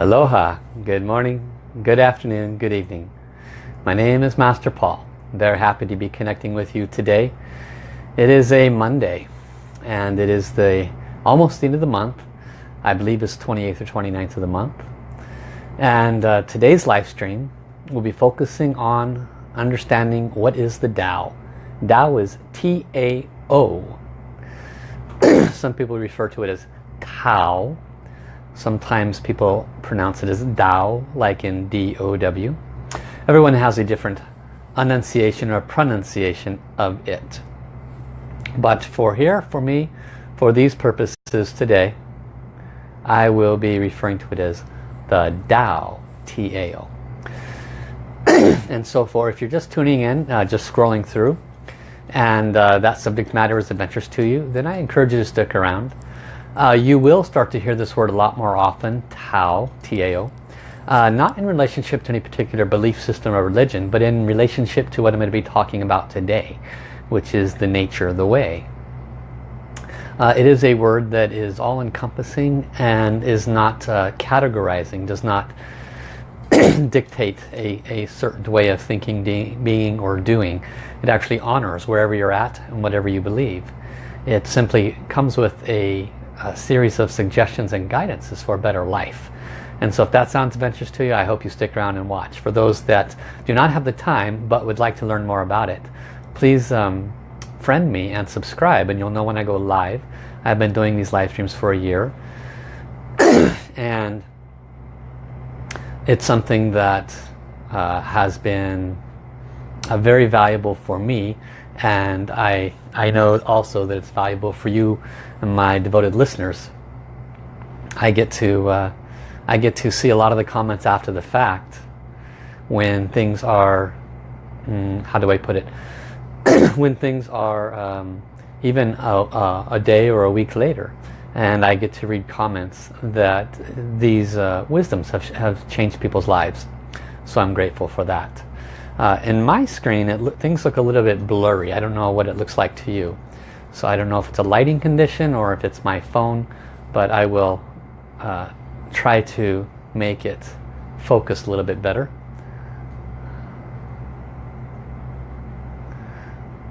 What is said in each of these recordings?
Aloha, good morning, good afternoon, good evening. My name is Master Paul. Very happy to be connecting with you today. It is a Monday and it is the almost the end of the month. I believe it's 28th or 29th of the month. And uh, today's live stream will be focusing on understanding what is the Tao. Tao is T-A-O. Some people refer to it as Tao Sometimes people pronounce it as Dao, like in D-O-W. Everyone has a different enunciation or pronunciation of it. But for here, for me, for these purposes today, I will be referring to it as the Tao, T-A-O. and so for if you're just tuning in, uh, just scrolling through, and uh, that subject matter is adventurous to you, then I encourage you to stick around. Uh, you will start to hear this word a lot more often, Tao, T-A-O. Uh, not in relationship to any particular belief system or religion, but in relationship to what I'm going to be talking about today, which is the nature of the way. Uh, it is a word that is all-encompassing and is not uh, categorizing, does not dictate a, a certain way of thinking, being, or doing. It actually honors wherever you're at and whatever you believe. It simply comes with a a series of suggestions and guidances for a better life. And so if that sounds adventurous to you, I hope you stick around and watch. For those that do not have the time but would like to learn more about it, please um, friend me and subscribe and you'll know when I go live. I've been doing these live streams for a year and it's something that uh, has been uh, very valuable for me and I, I know also that it's valuable for you my devoted listeners. I get to uh, I get to see a lot of the comments after the fact when things are mm, how do I put it when things are um, even a, a, day or a week later and I get to read comments that these uh, wisdoms have, have changed people's lives so I'm grateful for that uh, in my screen, it, things look a little bit blurry. I don't know what it looks like to you. So I don't know if it's a lighting condition or if it's my phone, but I will uh, try to make it focus a little bit better.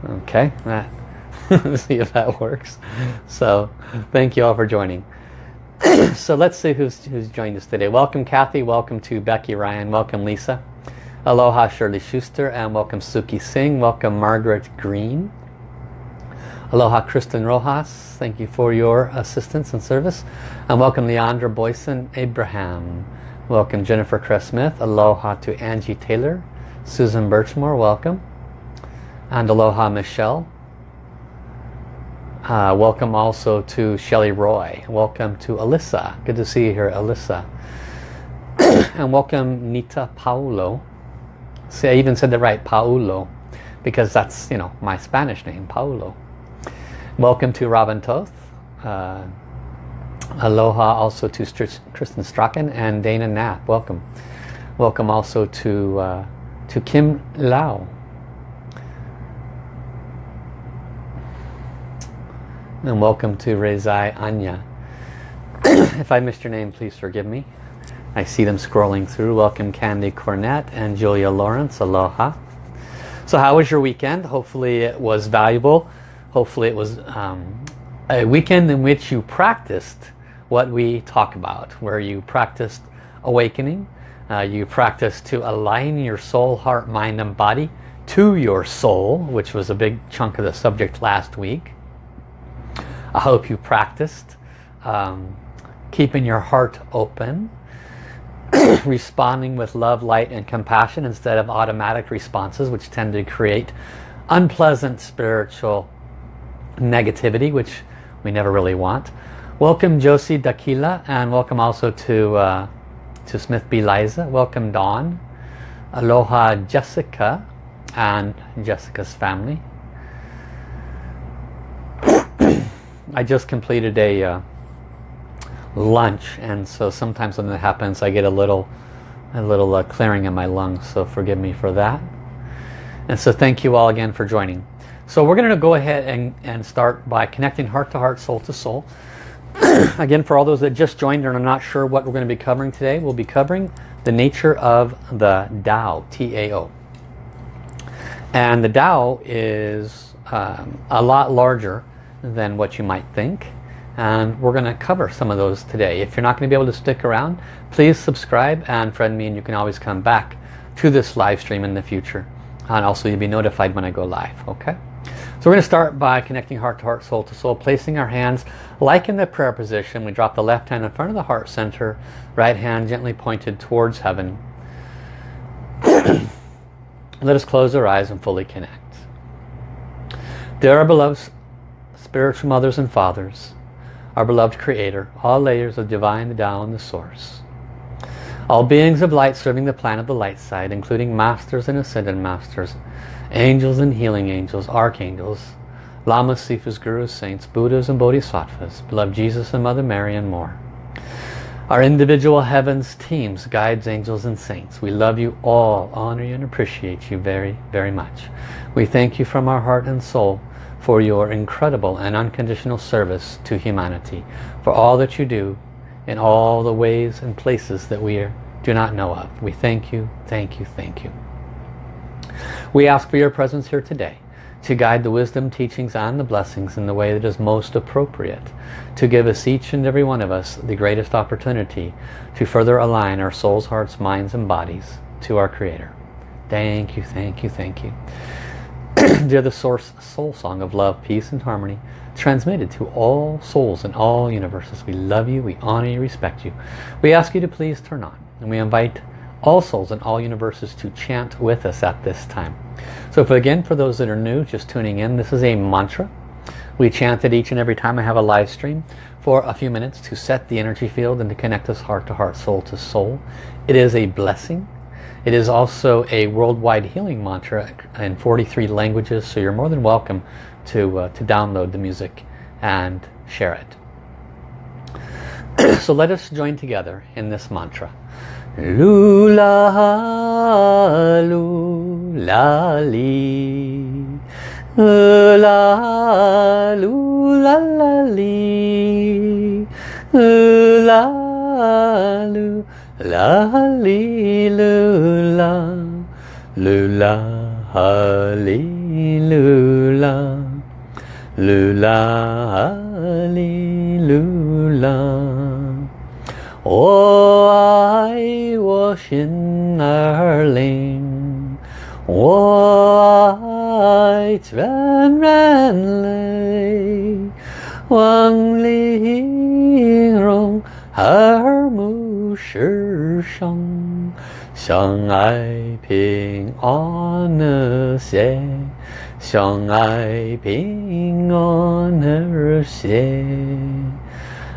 Okay, let's see if that works. So thank you all for joining. so let's see who's, who's joined us today. Welcome Kathy, welcome to Becky Ryan, welcome Lisa. Aloha Shirley Schuster and welcome Suki Singh. Welcome Margaret Green. Aloha Kristen Rojas. Thank you for your assistance and service. And welcome Leandra Boyson Abraham. Welcome Jennifer Cress Smith. Aloha to Angie Taylor. Susan Birchmore, welcome. And aloha Michelle. Uh, welcome also to Shelley Roy. Welcome to Alyssa. Good to see you here, Alyssa. and welcome Nita Paulo. See, I even said the right, Paulo, because that's, you know, my Spanish name, Paulo. Welcome to Robin Toth. Uh, aloha also to St Kristen Strachan and Dana Knapp. Welcome. Welcome also to, uh, to Kim Lau. And welcome to Rezai Anya. if I missed your name, please forgive me. I see them scrolling through. Welcome Candy Cornett and Julia Lawrence. Aloha. So how was your weekend? Hopefully it was valuable. Hopefully it was um, a weekend in which you practiced what we talk about. Where you practiced awakening. Uh, you practiced to align your soul, heart, mind and body to your soul, which was a big chunk of the subject last week. I hope you practiced um, keeping your heart open responding with love, light and compassion instead of automatic responses which tend to create unpleasant spiritual negativity which we never really want. Welcome Josie Dakila and welcome also to uh, to Smith B. Liza. Welcome Dawn. Aloha Jessica and Jessica's family. I just completed a uh, lunch and so sometimes when that happens I get a little a little uh, clearing in my lungs so forgive me for that and so thank you all again for joining so we're going to go ahead and, and start by connecting heart to heart soul to soul Again, for all those that just joined and are not sure what we're going to be covering today, we'll be covering the nature of the Tao, T-A-O. And the Tao is um, a lot larger than what you might think. And we're going to cover some of those today. If you're not going to be able to stick around, please subscribe and friend me and you can always come back to this live stream in the future. And also you'll be notified when I go live, okay? So we're going to start by connecting heart to heart, soul to soul, placing our hands like in the prayer position. We drop the left hand in front of the heart center, right hand gently pointed towards heaven. Let us close our eyes and fully connect. Dear our beloved spiritual mothers and fathers, our beloved Creator, all layers of divine the Tao and the Source, all beings of light serving the plan of the light side, including masters and ascended masters, angels and healing angels, archangels, lamas, sifas, gurus, saints, buddhas and bodhisattvas, beloved Jesus and Mother Mary and more. Our individual heavens, teams, guides, angels and saints, we love you all, honor you and appreciate you very, very much. We thank you from our heart and soul for your incredible and unconditional service to humanity, for all that you do in all the ways and places that we do not know of. We thank you, thank you, thank you. We ask for your presence here today to guide the wisdom, teachings and the blessings in the way that is most appropriate to give us each and every one of us the greatest opportunity to further align our souls, hearts, minds and bodies to our Creator. Thank you, thank you, thank you. Dear the source soul song of love, peace and harmony transmitted to all souls in all universes. We love you, we honor you, respect you. We ask you to please turn on and we invite all souls in all universes to chant with us at this time. So again, for those that are new, just tuning in, this is a mantra. We chant it each and every time I have a live stream for a few minutes to set the energy field and to connect us heart to heart, soul to soul. It is a blessing. It is also a worldwide healing mantra in 43 languages, so you're more than welcome to, uh, to download the music and share it. so let us join together in this mantra. Lula, lula, li. La, lula, la, li. La, lula, li, lula. Lula, li, lula. Lula, li, lula. 我爱我心儿灵，我爱全人类，望玲珑和睦世上，相爱平安和谐，相爱平安和谐。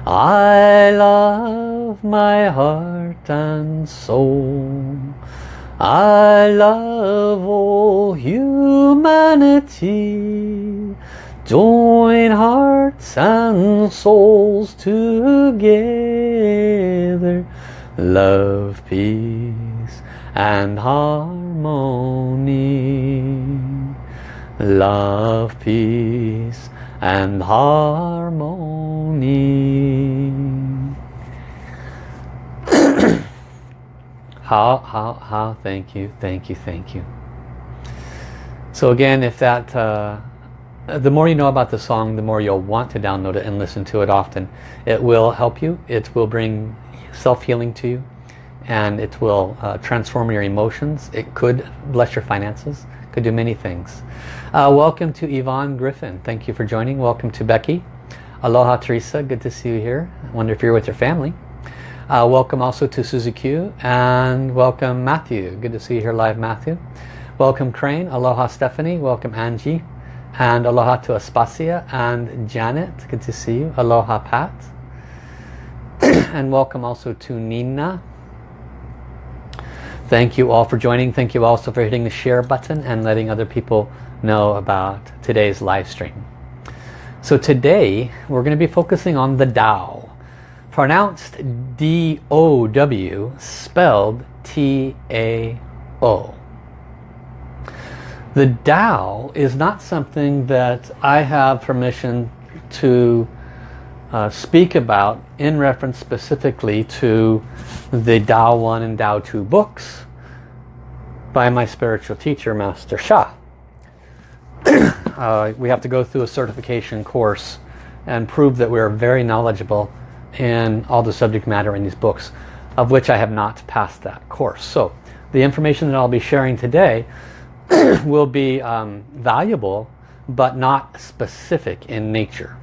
I love my heart and soul. I love all humanity. Join hearts and souls together. Love, peace and harmony. Love, peace and harmony. How, how, how, thank you, thank you, thank you. So again, if that, uh, the more you know about the song, the more you'll want to download it and listen to it often. It will help you. It will bring self-healing to you. And it will uh, transform your emotions. It could bless your finances. Could do many things. Uh, welcome to Yvonne Griffin. Thank you for joining. Welcome to Becky. Aloha, Teresa. Good to see you here. I wonder if you're with your family uh, welcome also to Suzy Q and welcome Matthew. Good to see you here live Matthew. Welcome Crane. Aloha Stephanie. Welcome Angie. And aloha to Aspasia and Janet. Good to see you. Aloha Pat. and welcome also to Nina. Thank you all for joining. Thank you also for hitting the share button and letting other people know about today's live stream. So today we're going to be focusing on the Tao pronounced D-O-W, spelled T-A-O. The Tao is not something that I have permission to uh, speak about in reference specifically to the Tao 1 and Tao 2 books by my spiritual teacher, Master Sha. uh, we have to go through a certification course and prove that we are very knowledgeable in all the subject matter in these books, of which I have not passed that course. So the information that I'll be sharing today will be um, valuable, but not specific in nature.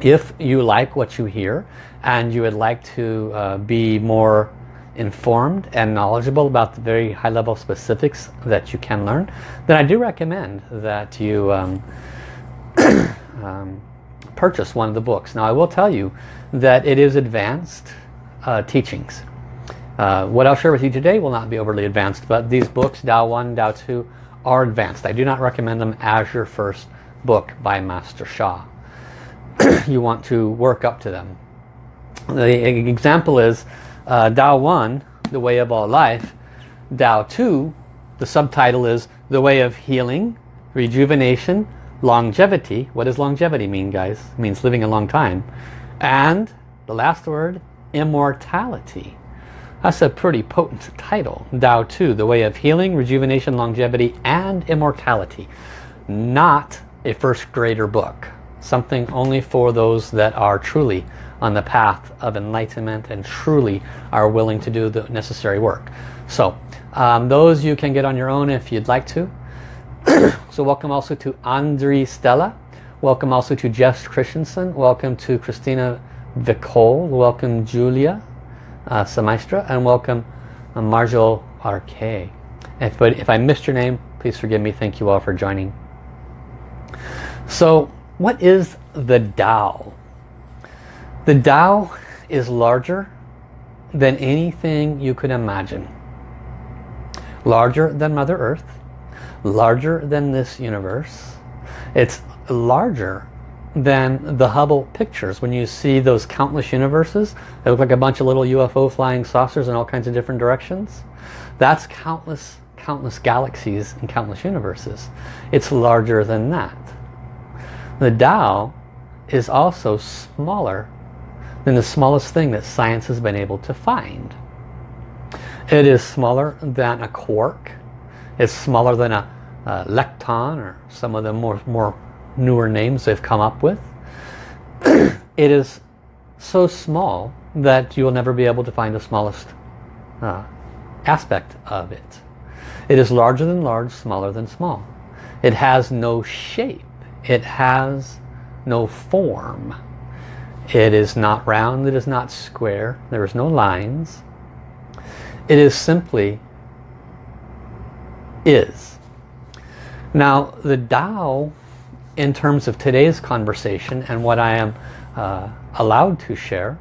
If you like what you hear and you would like to uh, be more informed and knowledgeable about the very high level specifics that you can learn, then I do recommend that you um, um, purchase one of the books. Now I will tell you that it is advanced uh, teachings. Uh, what I'll share with you today will not be overly advanced, but these books, Dao 1, Dao 2, are advanced. I do not recommend them as your first book by Master Sha. you want to work up to them. The example is uh, Tao 1, The Way of All Life. Dao 2, the subtitle is The Way of Healing, Rejuvenation, Longevity. What does longevity mean, guys? It means living a long time. And the last word, immortality. That's a pretty potent title. Tao 2, the way of healing, rejuvenation, longevity, and immortality. Not a first grader book. Something only for those that are truly on the path of enlightenment and truly are willing to do the necessary work. So um, those you can get on your own if you'd like to. so welcome also to Andre Stella. Welcome also to Jess Christensen. Welcome to Christina Vicole. Welcome Julia uh. And welcome uh, Marjol RK. If, but if I missed your name, please forgive me. Thank you all for joining. So what is the Tao? The Tao is larger than anything you could imagine. Larger than Mother Earth larger than this universe. It's larger than the Hubble pictures. When you see those countless universes, they look like a bunch of little UFO flying saucers in all kinds of different directions. That's countless, countless galaxies and countless universes. It's larger than that. The Tao is also smaller than the smallest thing that science has been able to find. It is smaller than a quark is smaller than a, a lepton or some of the more, more newer names they've come up with. it is so small that you will never be able to find the smallest uh, aspect of it. It is larger than large, smaller than small. It has no shape. It has no form. It is not round, it is not square, there is no lines. It is simply is. Now the Tao in terms of today's conversation and what I am uh, allowed to share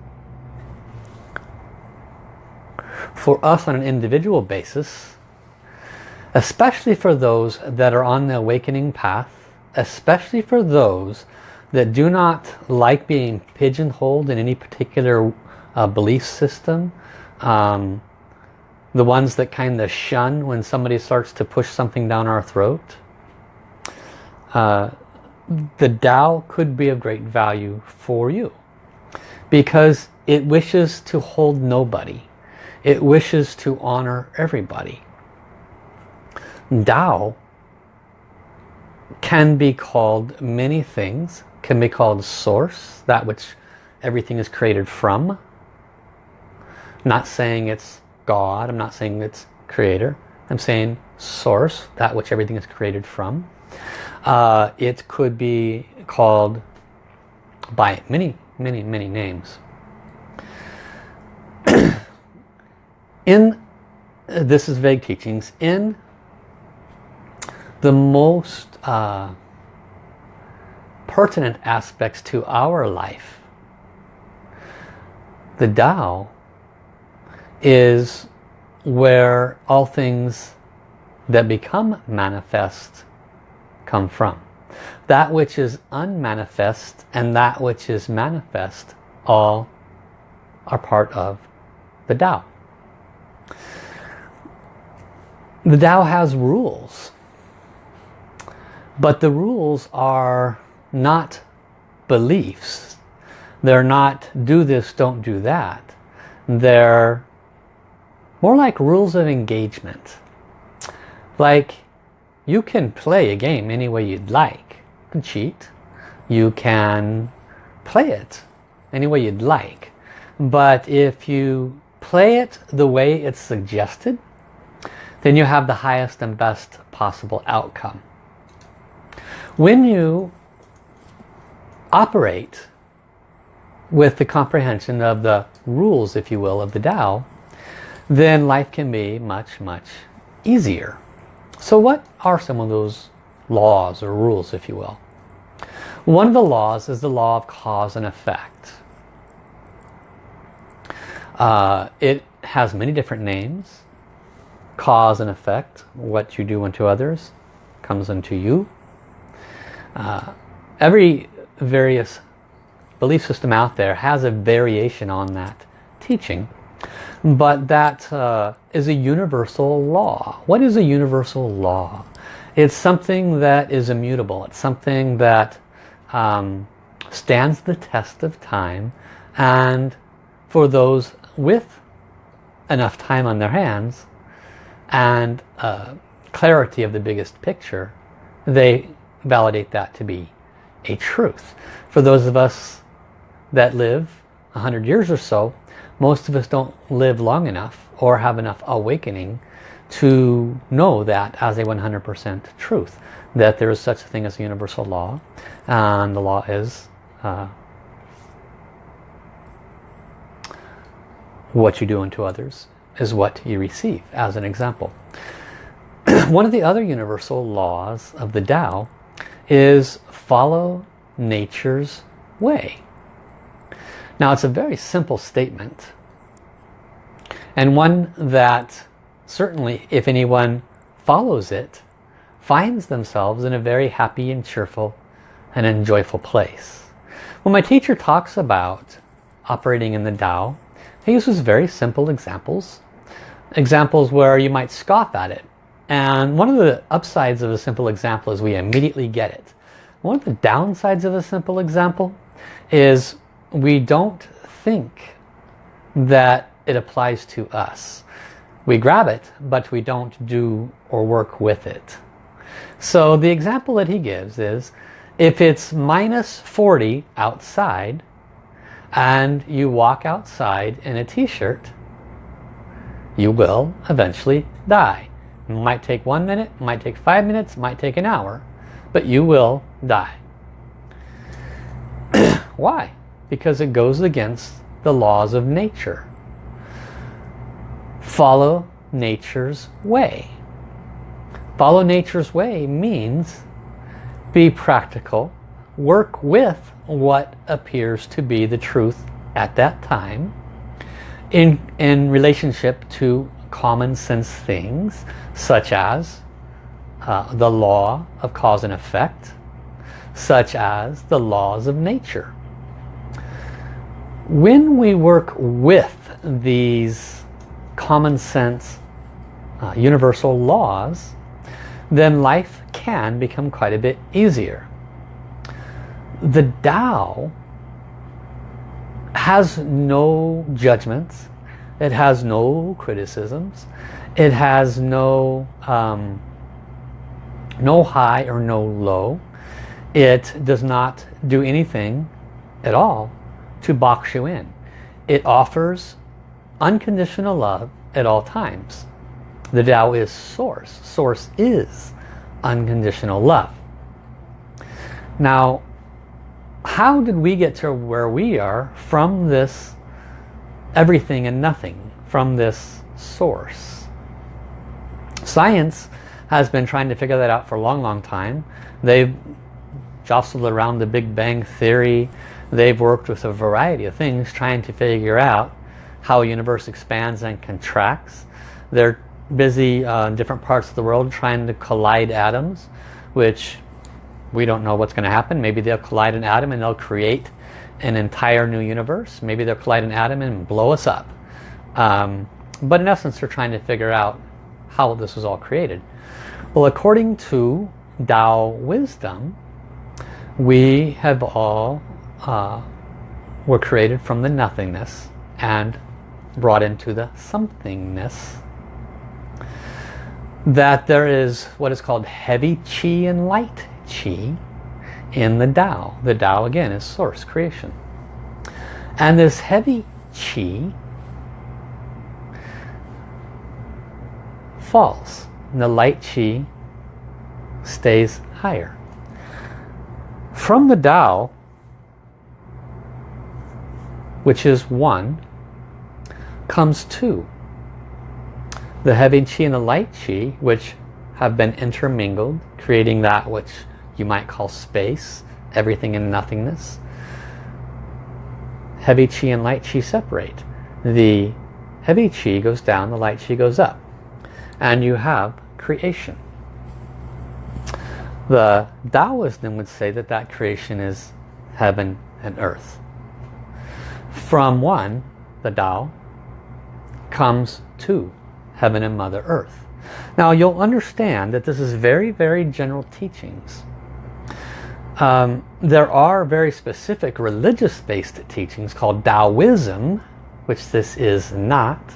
for us on an individual basis especially for those that are on the awakening path especially for those that do not like being pigeonholed in any particular uh, belief system um, the ones that kind of shun when somebody starts to push something down our throat. Uh, the Tao could be of great value for you because it wishes to hold nobody. It wishes to honor everybody. Tao can be called many things. Can be called source, that which everything is created from. Not saying it's God. I'm not saying it's creator. I'm saying source, that which everything is created from. Uh, it could be called by many, many, many names. in, this is vague teachings, in the most uh, pertinent aspects to our life, the Tao is where all things that become manifest come from. That which is unmanifest and that which is manifest all are part of the Tao. The Tao has rules. But the rules are not beliefs. They're not do this, don't do that. They're more like rules of engagement. Like you can play a game any way you'd like. You can cheat. You can play it any way you'd like. But if you play it the way it's suggested, then you have the highest and best possible outcome. When you operate with the comprehension of the rules, if you will, of the Tao, then life can be much, much easier. So what are some of those laws or rules, if you will? One of the laws is the law of cause and effect. Uh, it has many different names. Cause and effect, what you do unto others comes unto you. Uh, every various belief system out there has a variation on that teaching. But that uh, is a universal law. What is a universal law? It's something that is immutable. It's something that um, stands the test of time and for those with enough time on their hands and uh, clarity of the biggest picture, they validate that to be a truth. For those of us that live 100 years or so, most of us don't live long enough or have enough awakening to know that as a 100% truth that there is such a thing as a universal law and the law is uh, what you do unto others is what you receive as an example. One of the other universal laws of the Tao is follow nature's way now it's a very simple statement and one that certainly if anyone follows it finds themselves in a very happy and cheerful and enjoyable place. When my teacher talks about operating in the Tao, he uses very simple examples. Examples where you might scoff at it. And one of the upsides of a simple example is we immediately get it. One of the downsides of a simple example is we don't think that it applies to us. We grab it, but we don't do or work with it. So the example that he gives is, if it's minus 40 outside, and you walk outside in a t-shirt, you will eventually die. It might take one minute, might take five minutes, might take an hour, but you will die. Why? Because it goes against the laws of nature. Follow nature's way. Follow nature's way means be practical, work with what appears to be the truth at that time in, in relationship to common sense things such as uh, the law of cause and effect, such as the laws of nature when we work with these common sense uh, universal laws then life can become quite a bit easier. The Tao has no judgments. It has no criticisms. It has no um, no high or no low. It does not do anything at all to box you in. It offers unconditional love at all times. The Tao is source. Source is unconditional love. Now, how did we get to where we are from this everything and nothing, from this source? Science has been trying to figure that out for a long, long time. They've jostled around the Big Bang Theory, They've worked with a variety of things trying to figure out how a universe expands and contracts. They're busy uh, in different parts of the world trying to collide atoms, which we don't know what's going to happen. Maybe they'll collide an atom and they'll create an entire new universe. Maybe they'll collide an atom and blow us up. Um, but in essence, they're trying to figure out how this was all created. Well, according to Tao wisdom, we have all uh, were created from the nothingness and brought into the somethingness that there is what is called heavy chi and light chi in the Tao. The Tao again is source creation. And this heavy chi falls. And the light chi stays higher. From the Tao, which is one, comes two. The heavy chi and the light chi, which have been intermingled, creating that which you might call space, everything in nothingness. Heavy chi and light chi separate. The heavy chi goes down, the light chi goes up. And you have creation. The Taoism would say that that creation is heaven and earth. From one, the Tao, comes two, heaven and Mother Earth. Now you'll understand that this is very, very general teachings. Um, there are very specific religious-based teachings called Taoism, which this is not.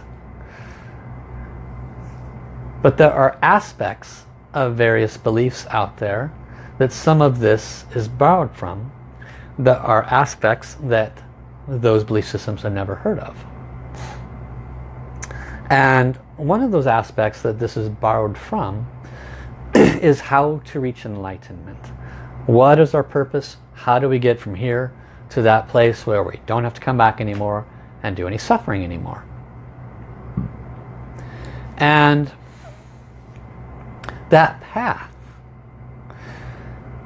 But there are aspects of various beliefs out there that some of this is borrowed from. There are aspects that those belief systems I've never heard of. And one of those aspects that this is borrowed from is how to reach enlightenment. What is our purpose? How do we get from here to that place where we don't have to come back anymore and do any suffering anymore? And that path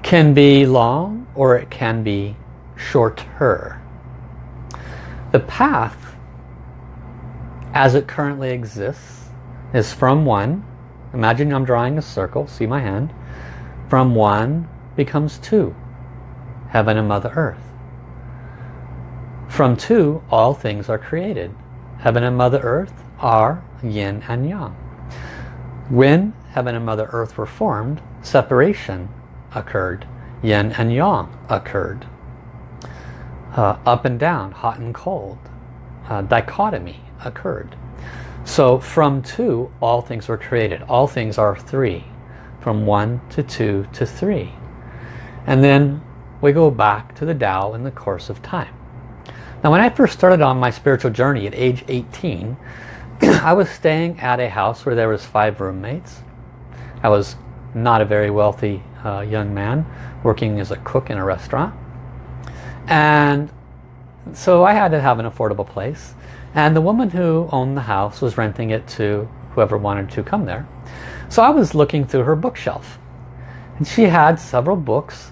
can be long or it can be shorter. The path as it currently exists is from one imagine I'm drawing a circle see my hand from one becomes two heaven and mother earth. From two all things are created. Heaven and mother earth are yin and yang. When heaven and mother earth were formed separation occurred yin and yang occurred uh, up and down hot and cold uh, dichotomy occurred. So from two, all things were created. All things are three. From one to two to three. And then we go back to the Tao in the course of time. Now when I first started on my spiritual journey at age 18, I was staying at a house where there was five roommates. I was not a very wealthy uh, young man working as a cook in a restaurant. And so I had to have an affordable place. And the woman who owned the house was renting it to whoever wanted to come there. So I was looking through her bookshelf. And she had several books.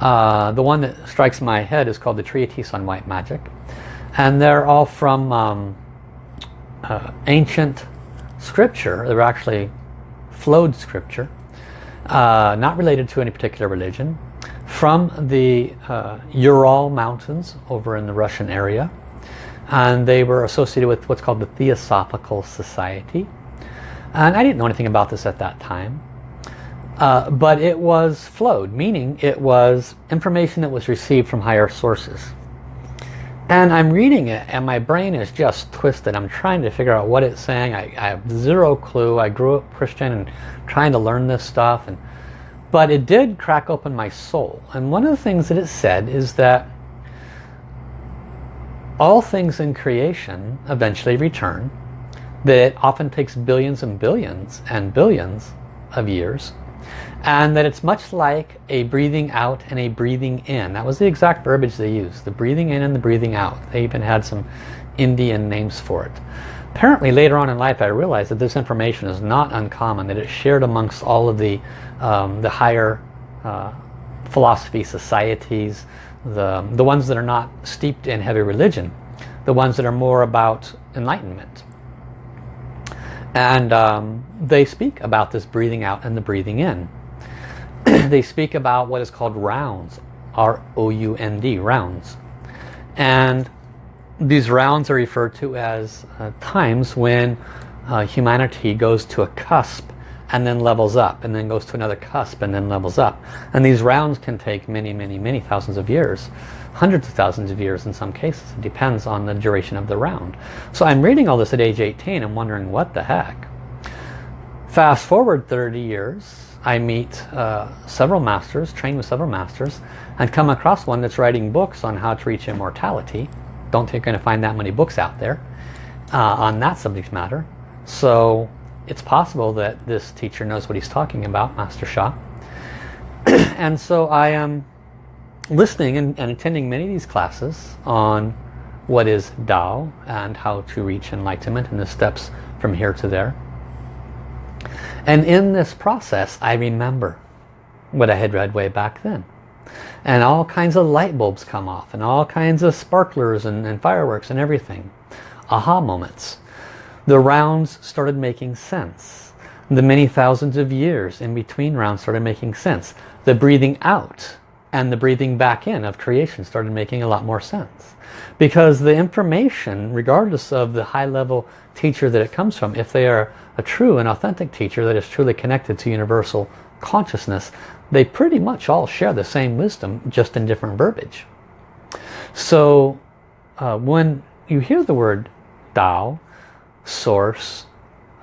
Uh, the one that strikes my head is called the Treatise on White Magic. And they're all from um, uh, ancient scripture. They're actually flowed scripture. Uh, not related to any particular religion. From the uh, Ural Mountains over in the Russian area and they were associated with what's called the Theosophical Society. And I didn't know anything about this at that time. Uh, but it was flowed, meaning it was information that was received from higher sources. And I'm reading it and my brain is just twisted. I'm trying to figure out what it's saying. I, I have zero clue. I grew up Christian and trying to learn this stuff. and But it did crack open my soul. And one of the things that it said is that all things in creation eventually return, that it often takes billions and billions and billions of years, and that it's much like a breathing out and a breathing in. That was the exact verbiage they used, the breathing in and the breathing out. They even had some Indian names for it. Apparently later on in life I realized that this information is not uncommon, that it's shared amongst all of the, um, the higher uh, philosophy societies, the, the ones that are not steeped in heavy religion, the ones that are more about enlightenment. And um, they speak about this breathing out and the breathing in. they speak about what is called rounds, R-O-U-N-D, rounds. And these rounds are referred to as uh, times when uh, humanity goes to a cusp and then levels up and then goes to another cusp and then levels up. And these rounds can take many, many, many thousands of years. Hundreds of thousands of years in some cases. It depends on the duration of the round. So I'm reading all this at age 18 and wondering what the heck. Fast forward 30 years, I meet uh, several masters, train with several masters, and come across one that's writing books on how to reach immortality. Don't think you're going to find that many books out there uh, on that subject matter. So it's possible that this teacher knows what he's talking about, Master Sha. and so I am listening and, and, attending many of these classes on what is Tao and how to reach enlightenment and the steps from here to there. And in this process, I remember what I had read way back then. And all kinds of light bulbs come off and all kinds of sparklers and, and fireworks and everything. Aha moments the rounds started making sense. The many thousands of years in between rounds started making sense. The breathing out and the breathing back in of creation started making a lot more sense. Because the information, regardless of the high level teacher that it comes from, if they are a true and authentic teacher that is truly connected to universal consciousness, they pretty much all share the same wisdom, just in different verbiage. So uh, when you hear the word Tao, source,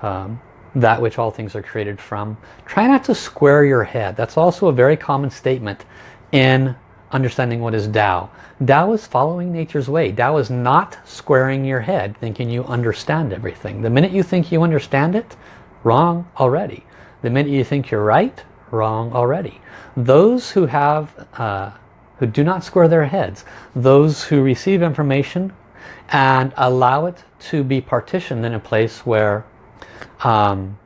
um, that which all things are created from. Try not to square your head. That's also a very common statement in understanding what is Tao. Tao is following nature's way. Tao is not squaring your head thinking you understand everything. The minute you think you understand it, wrong already. The minute you think you're right, wrong already. Those who have, uh, who do not square their heads, those who receive information and allow it to be partitioned in a place where um,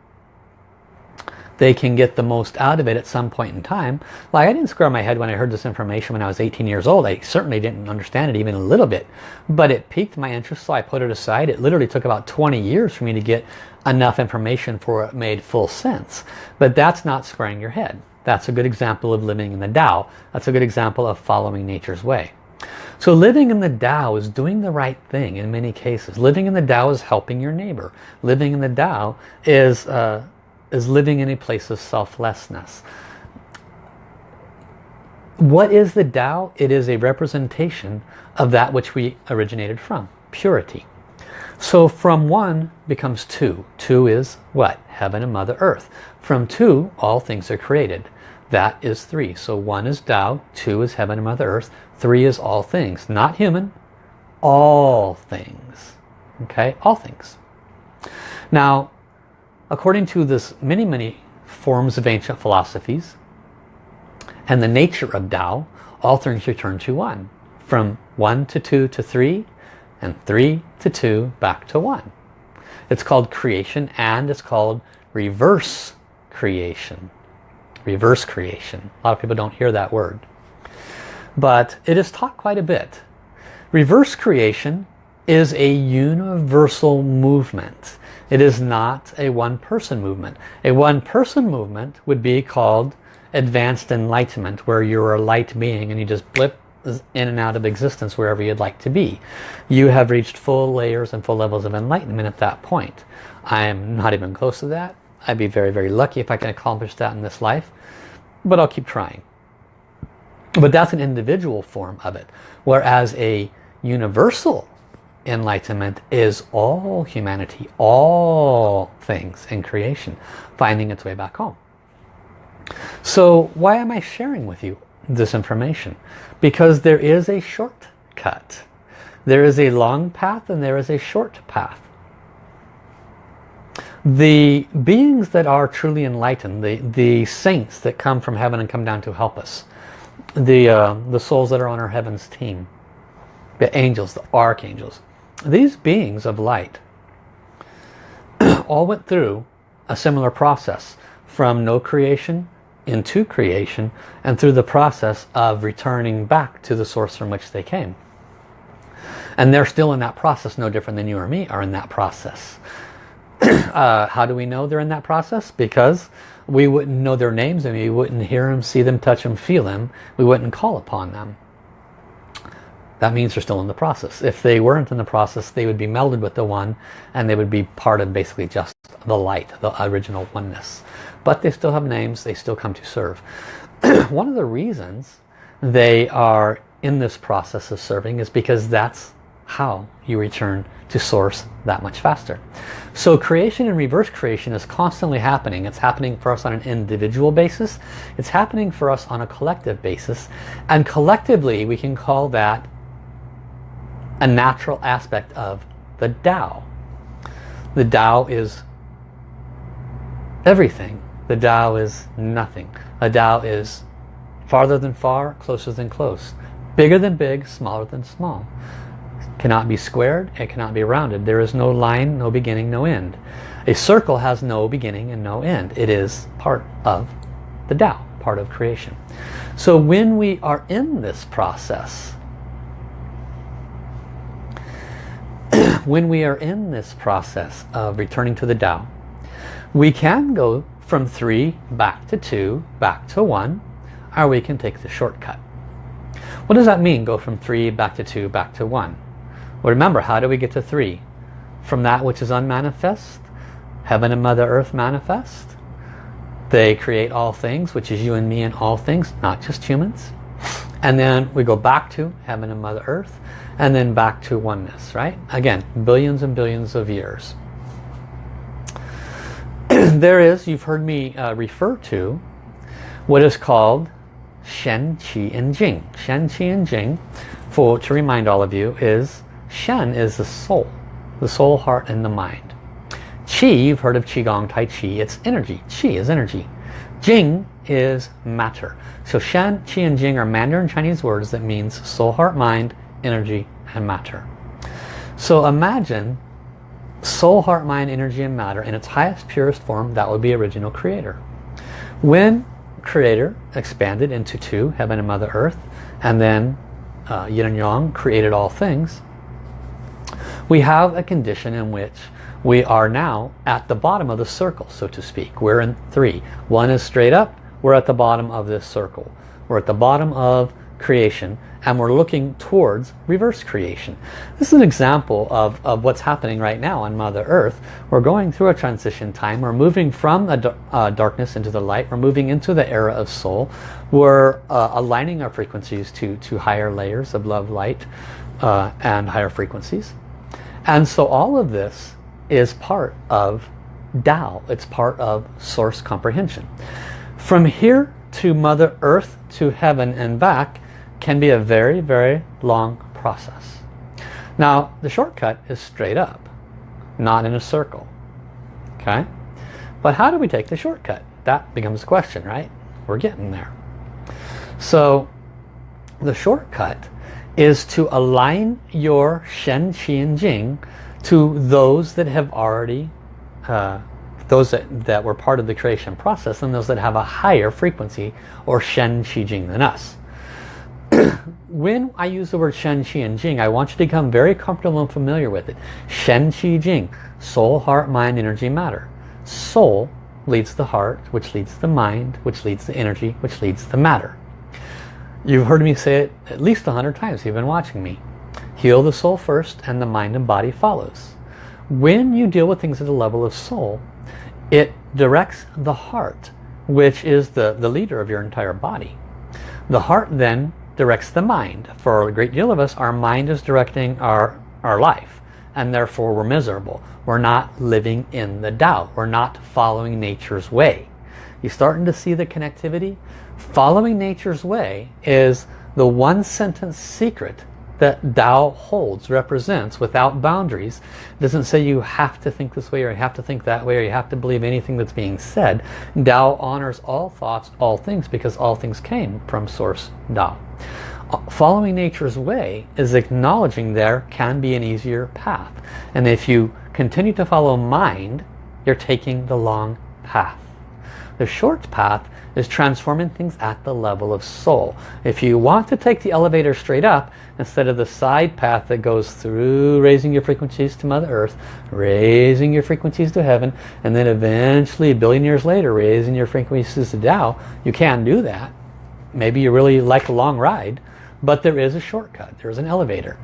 they can get the most out of it at some point in time. Like I didn't square my head when I heard this information when I was 18 years old. I certainly didn't understand it even a little bit. But it piqued my interest so I put it aside. It literally took about 20 years for me to get enough information for it made full sense. But that's not squaring your head. That's a good example of living in the Tao. That's a good example of following nature's way. So living in the Tao is doing the right thing in many cases. Living in the Tao is helping your neighbor. Living in the Tao is, uh, is living in a place of selflessness. What is the Tao? It is a representation of that which we originated from, purity. So from one becomes two. Two is what? Heaven and Mother Earth. From two, all things are created. That is three. So one is Tao, two is Heaven and Mother Earth, Three is all things, not human, all things. Okay, all things. Now, according to this many, many forms of ancient philosophies and the nature of Tao, all things return to one. From one to two to three, and three to two back to one. It's called creation and it's called reverse creation. Reverse creation. A lot of people don't hear that word but it is taught quite a bit. Reverse creation is a universal movement. It is not a one-person movement. A one-person movement would be called advanced enlightenment, where you're a light being and you just blip in and out of existence wherever you'd like to be. You have reached full layers and full levels of enlightenment at that point. I am not even close to that. I'd be very, very lucky if I can accomplish that in this life, but I'll keep trying. But that's an individual form of it. Whereas a universal enlightenment is all humanity, all things in creation, finding its way back home. So why am I sharing with you this information? Because there is a shortcut. There is a long path and there is a short path. The beings that are truly enlightened, the, the saints that come from heaven and come down to help us, the, uh, the souls that are on our heavens team, the angels, the archangels, these beings of light all went through a similar process from no creation into creation and through the process of returning back to the source from which they came. And they're still in that process, no different than you or me are in that process. uh, how do we know they're in that process? Because we wouldn't know their names and we wouldn't hear them, see them, touch them, feel them. We wouldn't call upon them. that means they're still in the process. If they weren't in the process, they would be melded with the one and they would be part of basically just the light, the original oneness. But they still have names, they still come to serve. one of the reasons they are in this process of serving is because that's how you return to source that much faster. So creation and reverse creation is constantly happening. It's happening for us on an individual basis. It's happening for us on a collective basis. And collectively we can call that a natural aspect of the Tao. The Tao is everything. The Tao is nothing. A Tao is farther than far, closer than close. Bigger than big, smaller than small. Cannot be squared, it cannot be rounded. There is no line, no beginning, no end. A circle has no beginning and no end. It is part of the Tao, part of creation. So when we are in this process, when we are in this process of returning to the Tao, we can go from three back to two, back to one, or we can take the shortcut. What does that mean, go from three back to two, back to one? Remember, how do we get to three? From that which is unmanifest, heaven and Mother Earth manifest. They create all things, which is you and me and all things, not just humans. And then we go back to heaven and Mother Earth, and then back to oneness, right? Again, billions and billions of years. there is, you've heard me uh, refer to, what is called Shen, Qi, and Jing. Shen, Qi, and Jing, for to remind all of you, is Shen is the soul, the soul, heart, and the mind. Qi, you've heard of Qigong, Tai Chi, it's energy. Qi is energy. Jing is matter. So Shen, Qi, and Jing are Mandarin Chinese words that means soul, heart, mind, energy, and matter. So imagine soul, heart, mind, energy, and matter in its highest, purest form, that would be original creator. When creator expanded into two, heaven and mother earth, and then uh, yin and yang created all things, we have a condition in which we are now at the bottom of the circle, so to speak. We're in three. One is straight up, we're at the bottom of this circle. We're at the bottom of creation and we're looking towards reverse creation. This is an example of, of what's happening right now on Mother Earth. We're going through a transition time. We're moving from a uh, darkness into the light. We're moving into the era of soul. We're uh, aligning our frequencies to, to higher layers of love, light, uh, and higher frequencies. And so all of this is part of Tao. It's part of source comprehension. From here to Mother Earth to heaven and back can be a very, very long process. Now, the shortcut is straight up, not in a circle. Okay? But how do we take the shortcut? That becomes the question, right? We're getting there. So, the shortcut is to align your Shen, Qi, and Jing to those that have already, uh, those that, that were part of the creation process and those that have a higher frequency or Shen, Qi, Jing than us. when I use the word Shen, Qi, and Jing, I want you to become very comfortable and familiar with it. Shen, Qi, Jing. Soul, heart, mind, energy, matter. Soul leads the heart, which leads the mind, which leads the energy, which leads the matter. You've heard me say it at least a hundred times. You've been watching me. Heal the soul first and the mind and body follows. When you deal with things at the level of soul, it directs the heart, which is the, the leader of your entire body. The heart then directs the mind. For a great deal of us, our mind is directing our, our life and therefore we're miserable. We're not living in the Tao. We're not following nature's way. You're starting to see the connectivity? Following nature's way is the one sentence secret that Tao holds, represents without boundaries. It doesn't say you have to think this way or you have to think that way or you have to believe anything that's being said. Tao honors all thoughts, all things because all things came from source Tao. Following nature's way is acknowledging there can be an easier path. And if you continue to follow mind, you're taking the long path. The short path is transforming things at the level of soul. If you want to take the elevator straight up, instead of the side path that goes through raising your frequencies to Mother Earth, raising your frequencies to heaven, and then eventually, a billion years later, raising your frequencies to Tao, you can do that. Maybe you really like a long ride, But there is a shortcut. There's an elevator.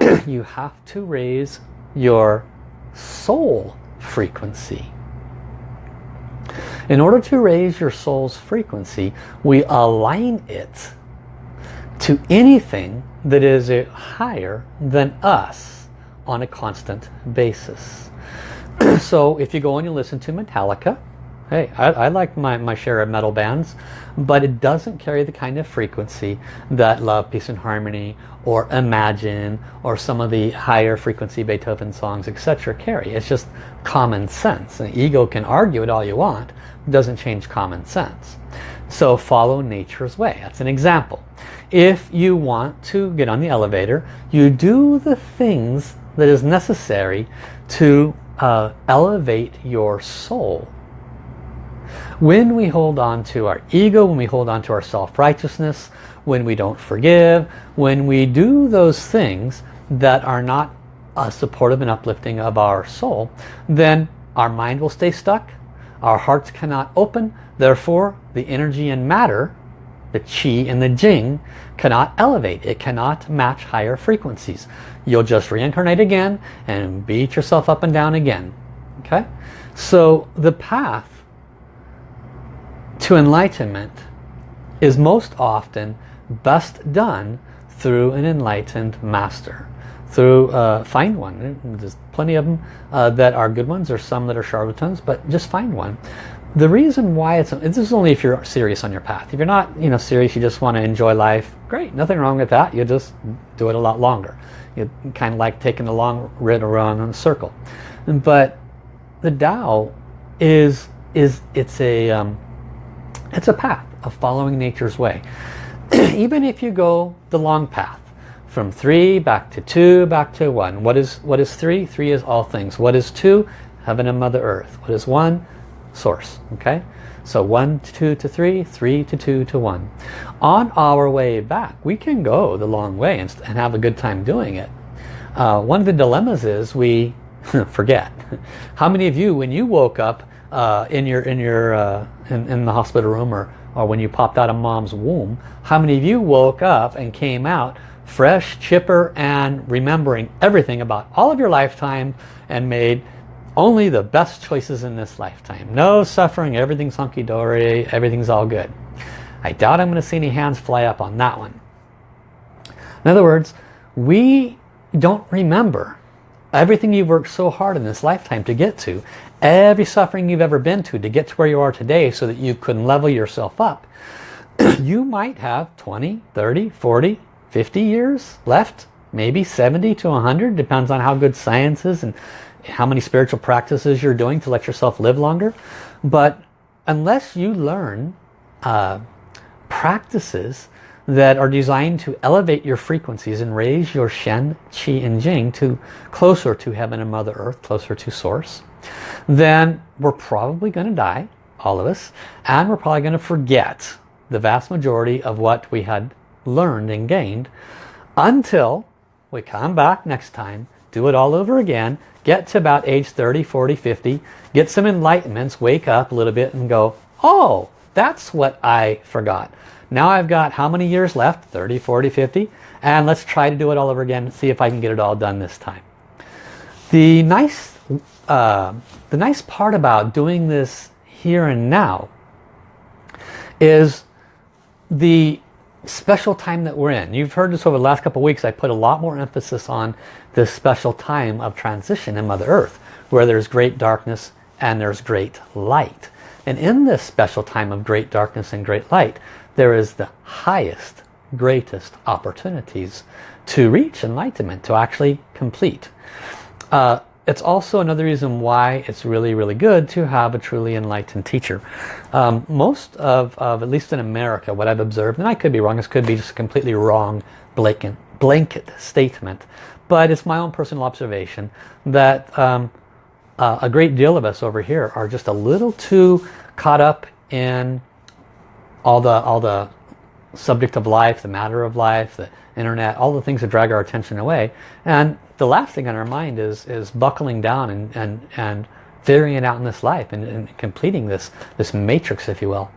you have to raise your soul frequency. In order to raise your soul's frequency, we align it to anything that is higher than us on a constant basis. so if you go and you listen to Metallica, hey, I, I, like my, my share of metal bands, but it doesn't carry the kind of frequency that Love, Peace and Harmony or Imagine or some of the higher frequency Beethoven songs, etc. carry. It's just common sense. The ego can argue it all you want, it doesn't change common sense. So follow nature's way. That's an example. If you want to get on the elevator, you do the things that is necessary to uh, elevate your soul. When we hold on to our ego, when we hold on to our self-righteousness, when we don't forgive, when we do those things that are not uh, supportive and uplifting of our soul, then our mind will stay stuck, our hearts cannot open, therefore the energy and matter, the chi and the jing, cannot elevate. It cannot match higher frequencies. You'll just reincarnate again and beat yourself up and down again. Okay? So the path to enlightenment is most often best done through an enlightened master through uh, find one. There's plenty of them uh, that are good ones. There's some that are charlatans but just find one. The reason why it's this is only if you're serious on your path. If you're not you know serious you just want to enjoy life great nothing wrong with that. You just do it a lot longer. You kind of like taking a long rid around in a circle. But the Tao is is it's a um, it's a path of following nature's way. Even if you go the long path from three back to two back to one what is what is three? Three is all things. What is two? Heaven and mother earth. What is one? Source okay? So one to two to three three to two to one. On our way back we can go the long way and, and have a good time doing it. Uh, one of the dilemmas is we forget. How many of you when you woke up uh, in your in your uh, in, in the hospital room or or when you popped out of mom's womb how many of you woke up and came out fresh, chipper, and remembering everything about all of your lifetime and made only the best choices in this lifetime. No suffering, everything's hunky-dory, everything's all good. I doubt I'm going to see any hands fly up on that one. In other words, we don't remember everything you've worked so hard in this lifetime to get to, every suffering you've ever been to to get to where you are today so that you can level yourself up. you might have 20, 30, 40, 50 years left, maybe 70 to 100, depends on how good science is and how many spiritual practices you're doing to let yourself live longer. But unless you learn uh, practices that are designed to elevate your frequencies and raise your Shen, Qi and Jing to closer to Heaven and Mother Earth, closer to Source, then we're probably going to die, all of us, and we're probably going to forget the vast majority of what we had learned and gained until we come back next time, do it all over again, get to about age 30, 40, 50, get some enlightenments, wake up a little bit and go, oh, that's what I forgot. Now I've got how many years left? 30, 40, 50. And let's try to do it all over again and see if I can get it all done this time. The nice, uh, the nice part about doing this here and now is the special time that we're in. You've heard this over the last couple weeks. I put a lot more emphasis on this special time of transition in Mother Earth where there's great darkness and there's great light. And in this special time of great darkness and great light, there is the highest, greatest opportunities to reach enlightenment, to actually complete. Uh, it's also another reason why it's really, really good to have a truly enlightened teacher. Um, most of, of, at least in America, what I've observed, and I could be wrong, this could be just a completely wrong blanket, blanket statement, but it's my own personal observation that um, uh, a great deal of us over here are just a little too caught up in all the, all the subject of life, the matter of life, the internet, all the things that drag our attention away. And the last thing on our mind is is buckling down and and and figuring it out in this life and, and completing this this matrix if you will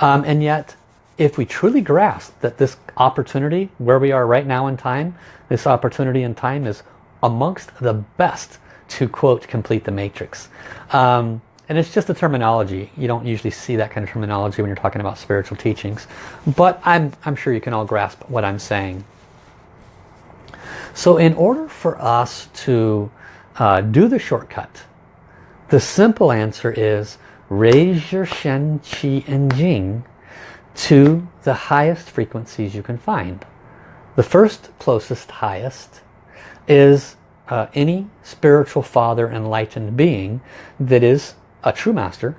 um, and yet if we truly grasp that this opportunity where we are right now in time, this opportunity in time is amongst the best to quote complete the matrix. Um, and it's just a terminology. You don't usually see that kind of terminology when you're talking about spiritual teachings. But I'm, I'm sure you can all grasp what I'm saying. So in order for us to uh, do the shortcut, the simple answer is raise your Shen, Qi, and Jing to the highest frequencies you can find. The first closest highest is uh, any spiritual father enlightened being that is a true master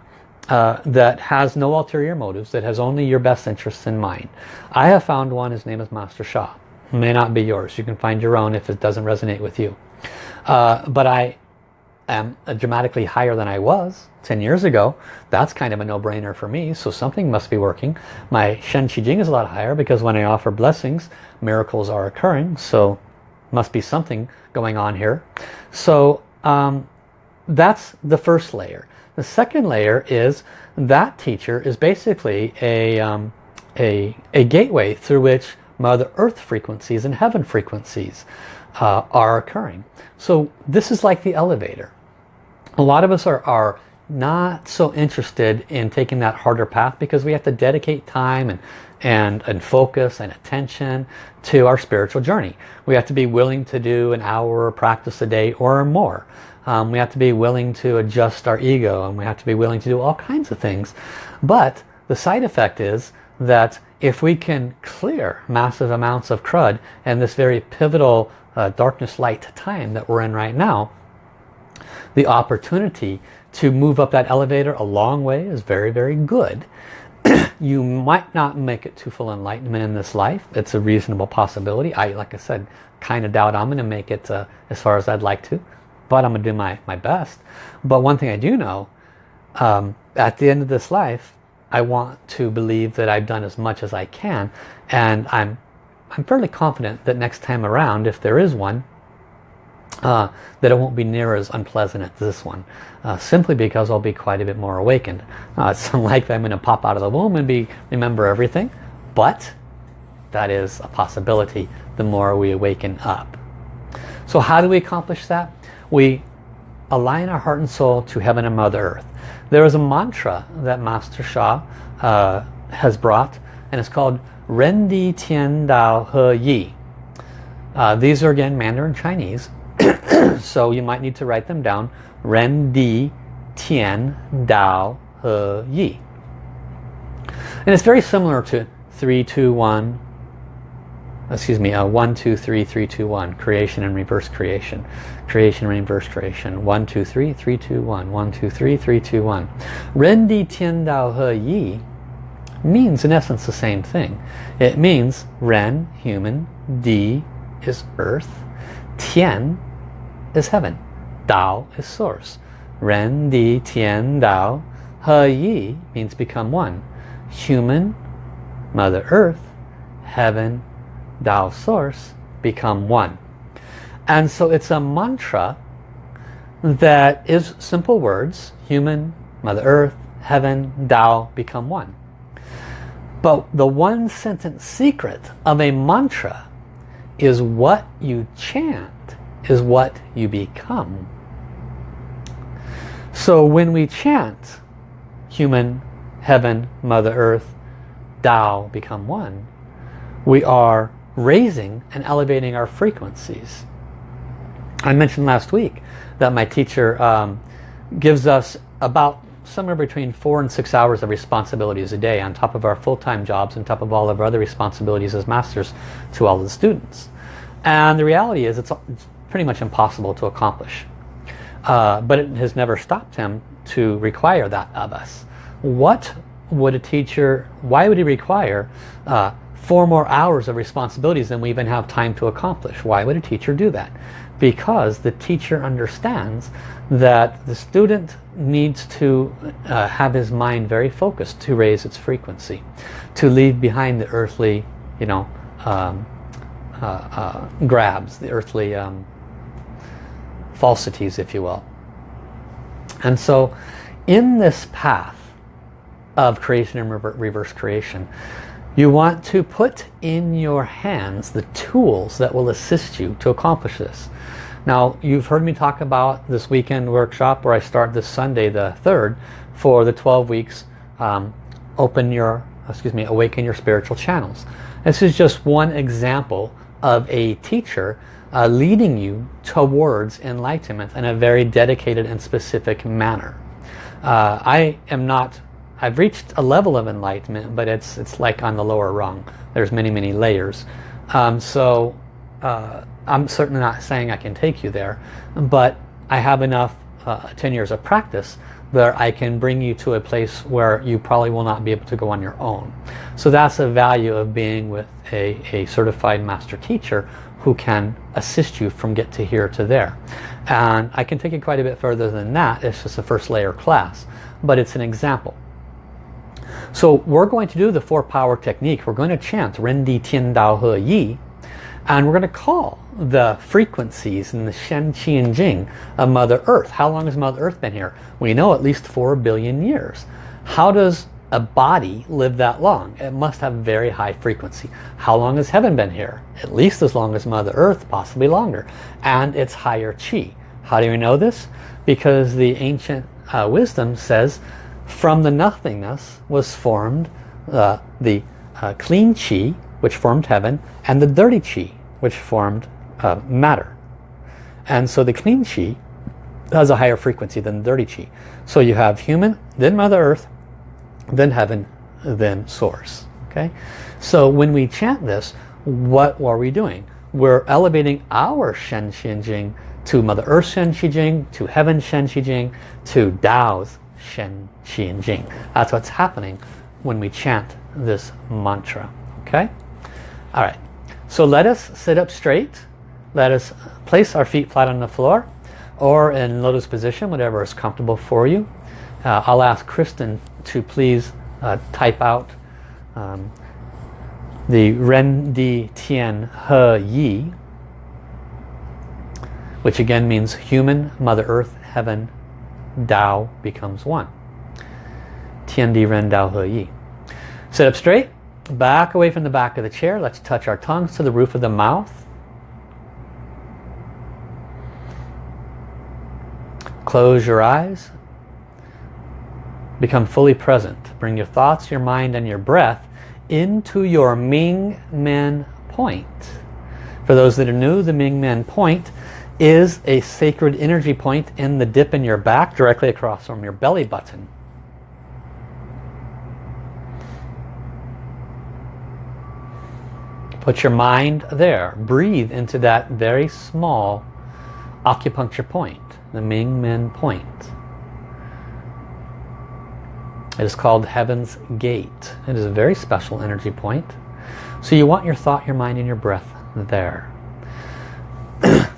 uh, that has no ulterior motives, that has only your best interests in mind. I have found one, his name is Master Sha. May not be yours. You can find your own if it doesn't resonate with you. Uh, but I am dramatically higher than I was 10 years ago. That's kind of a no-brainer for me, so something must be working. My Shen Qi Jing is a lot higher because when I offer blessings, miracles are occurring, so must be something going on here. So um, that's the first layer. The second layer is that teacher is basically a, um, a, a gateway through which Mother Earth frequencies and heaven frequencies uh, are occurring. So this is like the elevator. A lot of us are, are not so interested in taking that harder path because we have to dedicate time and, and, and focus and attention to our spiritual journey. We have to be willing to do an hour practice a day or more. Um, we have to be willing to adjust our ego and we have to be willing to do all kinds of things. But the side effect is that if we can clear massive amounts of crud in this very pivotal uh, darkness light time that we're in right now, the opportunity to move up that elevator a long way is very, very good. you might not make it to full enlightenment in this life. It's a reasonable possibility. I, like I said, kind of doubt I'm going to make it uh, as far as I'd like to. But I'm going to do my, my best. But one thing I do know, um, at the end of this life, I want to believe that I've done as much as I can. And I'm, I'm fairly confident that next time around, if there is one, uh, that it won't be near as unpleasant as this one. Uh, simply because I'll be quite a bit more awakened. Uh, it's unlikely I'm going to pop out of the womb and be remember everything, but that is a possibility the more we awaken up. So how do we accomplish that? We align our heart and soul to heaven and Mother Earth. There is a mantra that Master Sha uh, has brought and it's called Ren Di Tian Dao He Yi. Uh, these are again Mandarin Chinese so you might need to write them down. Ren Di Tian Dao He Yi. And it's very similar to 3, 2, 1, excuse me, uh, 1, 2, 3, 3, 2, 1. Creation and reverse creation. Creation and reverse creation. 1, 2, 3, 3, 2, 1. 1, 2, 3, 3, 2, 1. Ren Di Tian Dao He Yi means in essence the same thing. It means Ren, human, Di is earth, Tian is heaven. Dao is source. Ren, Di, Tian, Dao. He, Yi means become one. Human, Mother Earth, heaven, Dao source, become one. And so it's a mantra that is simple words. Human, Mother Earth, heaven, Tao become one. But the one sentence secret of a mantra is what you chant is what you become. So when we chant human, heaven, Mother Earth, Tao become one, we are raising and elevating our frequencies. I mentioned last week that my teacher um, gives us about somewhere between four and six hours of responsibilities a day on top of our full-time jobs and top of all of our other responsibilities as masters to all the students. And the reality is it's, it's pretty much impossible to accomplish. Uh, but it has never stopped him to require that of us. What would a teacher, why would he require uh, four more hours of responsibilities than we even have time to accomplish? Why would a teacher do that? Because the teacher understands that the student needs to uh, have his mind very focused to raise its frequency, to leave behind the earthly, you know, um, uh, uh grabs, the earthly um, falsities, if you will. And so in this path of creation and reverse creation, You want to put in your hands the tools that will assist you to accomplish this. Now, you've heard me talk about this weekend workshop where I start this Sunday, the 3rd, for the 12 weeks um, Open Your, excuse me, Awaken Your Spiritual Channels. This is just one example of a teacher uh, leading you towards enlightenment in a very dedicated and specific manner. Uh, I am not, I've reached a level of enlightenment, but it's, it's like on the lower rung. There's many, many layers. Um, so uh, I'm certainly not saying I can take you there, but I have enough uh, 10 years of practice that I can bring you to a place where you probably will not be able to go on your own. So that's the value of being with a, a certified master teacher who can assist you from get to here to there. And I can take it quite a bit further than that. It's just a first layer class, but it's an example. So we're going to do the four power technique. We're going to chant Ren Di Tian Dao He Yi and we're going to call the frequencies in the Shen, Qi, and Jing of Mother Earth. How long has Mother Earth been here? We know at least 4 billion years. How does a body live that long? It must have very high frequency. How long has heaven been here? At least as long as Mother Earth, possibly longer. And it's higher Qi. How do we know this? Because the ancient uh, wisdom says from the nothingness was formed uh, the uh, clean Qi, which formed heaven, and the dirty Qi, which formed uh, matter. And so the clean chi has a higher frequency than the dirty chi. So you have human, then Mother Earth, then heaven, then source. Okay. So when we chant this, what are we doing? We're elevating our Shen Qi Jing to Mother Earth Shen Qi Jing, to Heaven Shen Qi Jing, to Tao's Shen Qi Jing. That's what's happening when we chant this mantra. Okay? All right. So let us sit up straight. Let us place our feet flat on the floor or in lotus position, whatever is comfortable for you. Uh, I'll ask Kristen to please uh, type out um, the Ren Di Tian He Yi, which again means human, Mother Earth, Heaven, Tao becomes one. Tian Di Ren Tao He Yi. Sit up straight. Back away from the back of the chair. Let's touch our tongues to the roof of the mouth. Close your eyes. Become fully present. Bring your thoughts, your mind, and your breath into your Ming Men point. For those that are new, the Ming Men point is a sacred energy point in the dip in your back directly across from your belly button. Put your mind there. Breathe into that very small acupuncture point, the Ming Men point. It is called Heaven's Gate. It is a very special energy point. So you want your thought, your mind, and your breath there.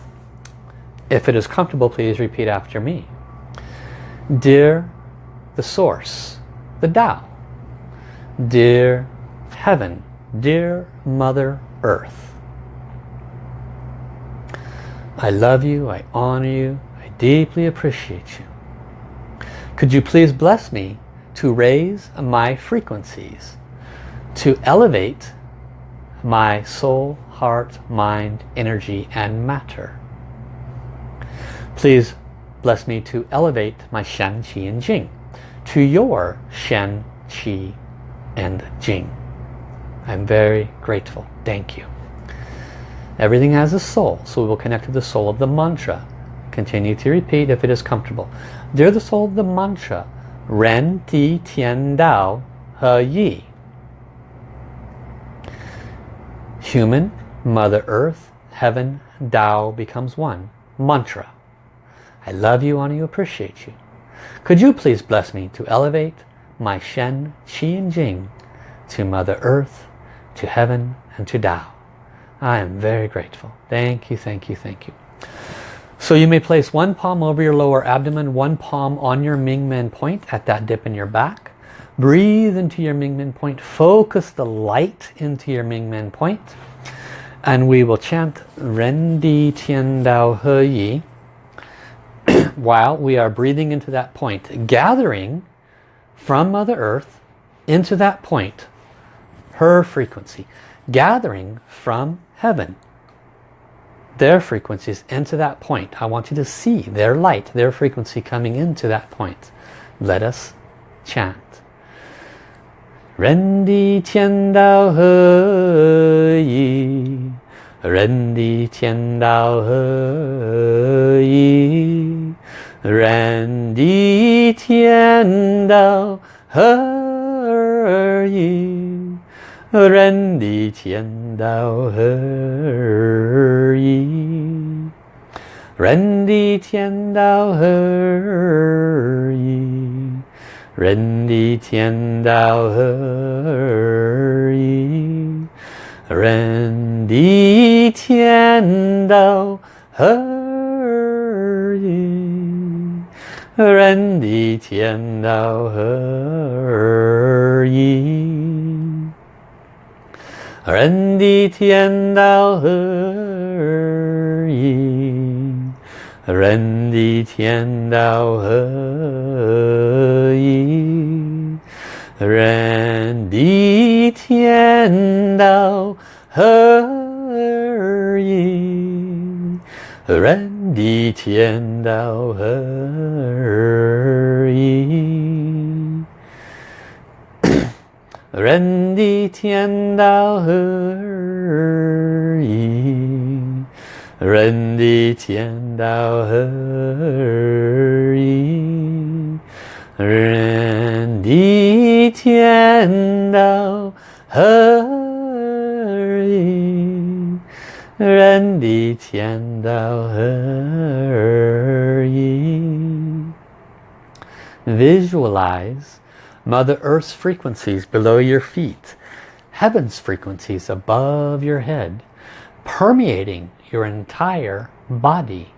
if it is comfortable, please repeat after me. Dear the Source, the Tao, dear Heaven, Dear Mother Earth, I love you, I honor you, I deeply appreciate you. Could you please bless me to raise my frequencies, to elevate my soul, heart, mind, energy, and matter. Please bless me to elevate my Shen, Qi, and Jing to your Shen, Qi, and Jing. I'm very grateful. Thank you. Everything has a soul, so we will connect to the soul of the mantra. Continue to repeat if it is comfortable. Dear the soul of the mantra, Ren Di Tian Dao He Yi. Human, Mother Earth, Heaven, Dao becomes one. Mantra. I love you, honor you, appreciate you. Could you please bless me to elevate my Shen, Qi and Jing to Mother Earth, to heaven and to Tao. I am very grateful. Thank you, thank you, thank you. So you may place one palm over your lower abdomen, one palm on your Ming Men point at that dip in your back. Breathe into your Ming Men point. Focus the light into your Ming Men point. And we will chant Ren Di Tian Dao He Yi while we are breathing into that point. Gathering from Mother Earth into that point her frequency, gathering from heaven their frequencies into that point. I want you to see their light, their frequency coming into that point. Let us chant. Ren di tian dao he yi Ren di tian dao he yi Ren di tian dao he yi 人的天道何而已？人的天道何而已？人的天道何而已？人的天道何而已？人的天道何而已？人的天道合一。人的天道合一，人的天道合一，人的天道合一，人的天道合一。人的天道合一，人的天道合一，人的天道合一。Visualize Mother Earth's frequencies below your feet, Heaven's frequencies above your head, permeating your entire body.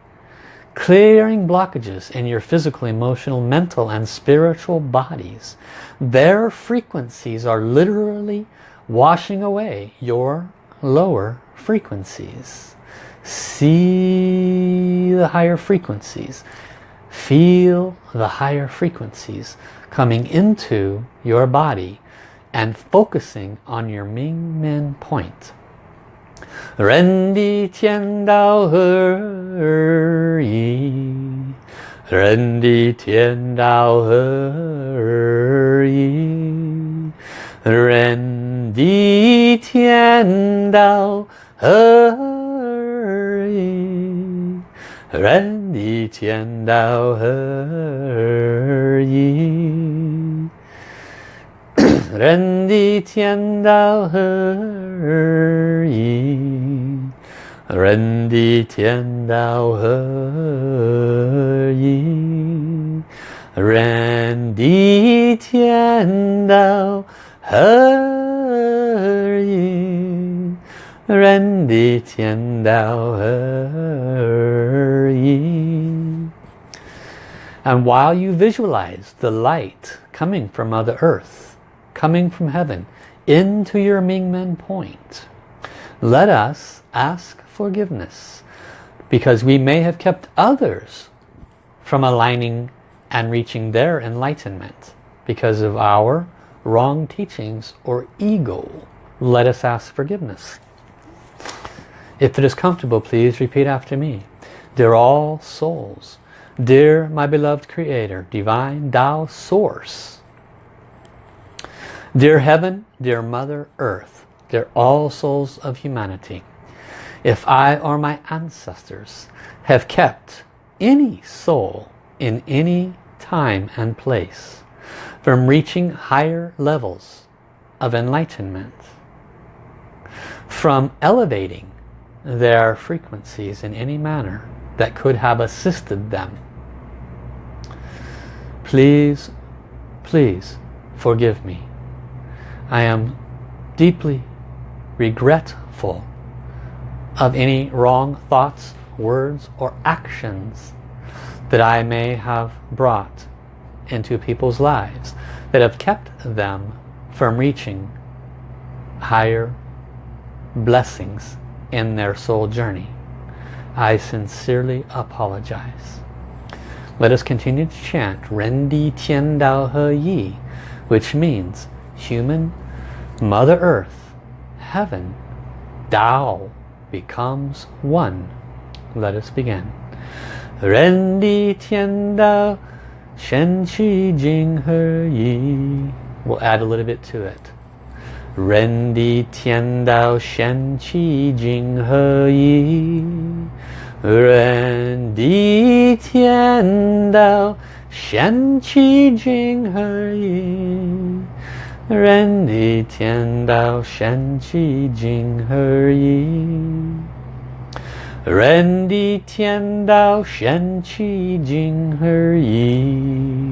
Clearing blockages in your physical, emotional, mental and spiritual bodies. Their frequencies are literally washing away your lower frequencies. See the higher frequencies. Feel the higher frequencies coming into your body and focusing on your Ming Men point. Ren di tian dao he yi. Ren di tian dao he yi. Ren di tian dao he 人的天道何而已？人的天道何而已？人的天道何而已？人的天道何而已？人的天道何而已？And while you visualize the light coming from Mother Earth, coming from heaven into your Mingmen point. Let us ask forgiveness because we may have kept others from aligning and reaching their enlightenment because of our wrong teachings or ego. Let us ask forgiveness. If it is comfortable, please repeat after me. Dear all souls, dear my beloved Creator, Divine Tao Source, Dear Heaven, dear Mother Earth, dear all souls of humanity, if I or my ancestors have kept any soul in any time and place from reaching higher levels of enlightenment, from elevating their frequencies in any manner that could have assisted them, please, please forgive me I am deeply regretful of any wrong thoughts, words or actions that I may have brought into people's lives that have kept them from reaching higher blessings in their soul journey. I sincerely apologize. Let us continue to chant Ren Di Tian Dao He Yi, which means human Mother Earth, Heaven, Dao becomes one. Let us begin. Rendi Tian Dao Shen Qi Jing He Yi. We'll add a little bit to it. 人的天道深其心而已人的天道深其心而已人的天道深其心而已人的天道深其心而已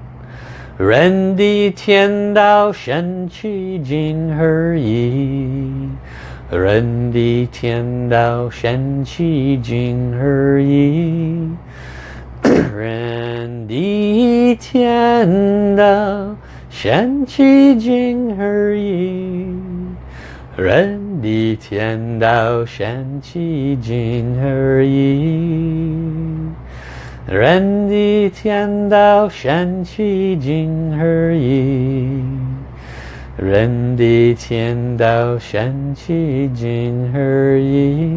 人的天道神奇景而已人的天道神奇景而已 人的天道神奇景而已人的天道神奇景而已。人地天道神奇经合一，人地天道神奇经合一。